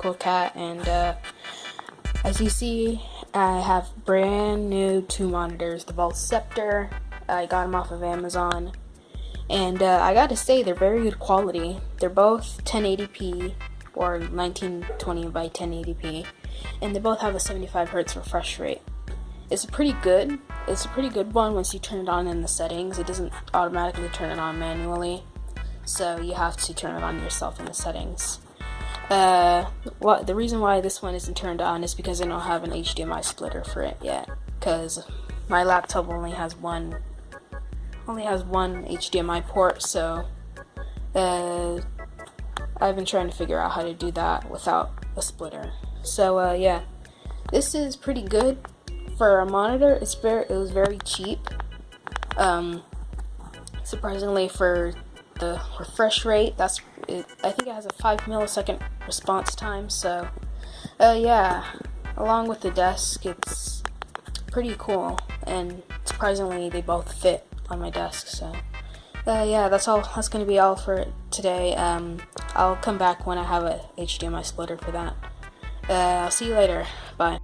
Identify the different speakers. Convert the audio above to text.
Speaker 1: cool cat, and uh, as you see, I have brand new two monitors, the Vault Sceptre. I got them off of Amazon, and uh, I gotta say they're very good quality. They're both 1080p or 1920 by 1080p, and they both have a 75 hertz refresh rate. It's a pretty good. It's a pretty good one once you turn it on in the settings. It doesn't automatically turn it on manually, so you have to turn it on yourself in the settings. Uh, what the reason why this one isn't turned on is because I don't have an HDMI splitter for it yet. Because my laptop only has one, only has one HDMI port, so uh, I've been trying to figure out how to do that without a splitter. So uh, yeah, this is pretty good for a monitor. It's very, it was very cheap. Um, surprisingly for the refresh rate, that's it, I think it has a five millisecond response time. So uh, yeah, along with the desk, it's pretty cool, and surprisingly they both fit on my desk. So. Uh, yeah, that's all. That's gonna be all for today. Um, I'll come back when I have a HDMI splitter for that. Uh, I'll see you later. Bye.